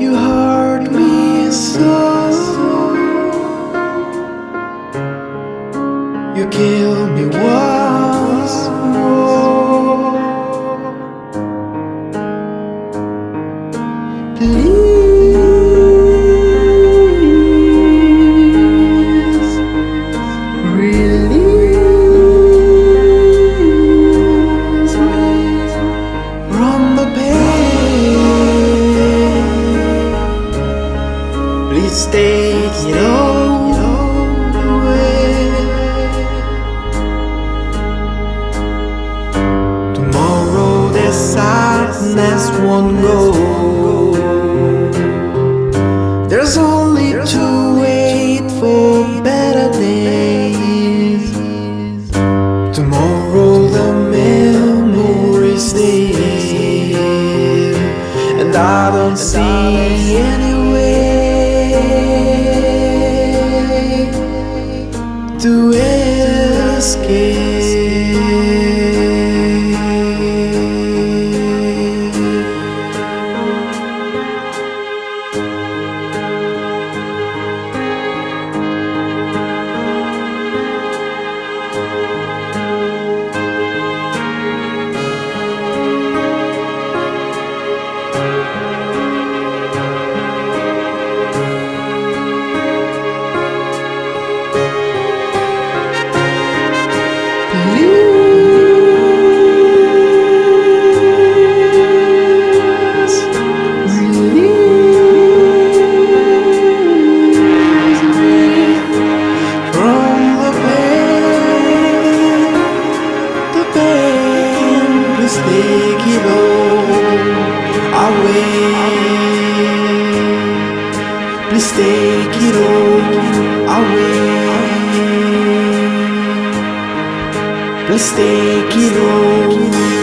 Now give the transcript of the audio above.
You hurt me so. You kill me once more. Please Take it all away. Tomorrow the sadness won't go. There's only to wait for better days. Tomorrow the memories stay And I don't see any escape take it all away. Please take it all away. Please take it all away.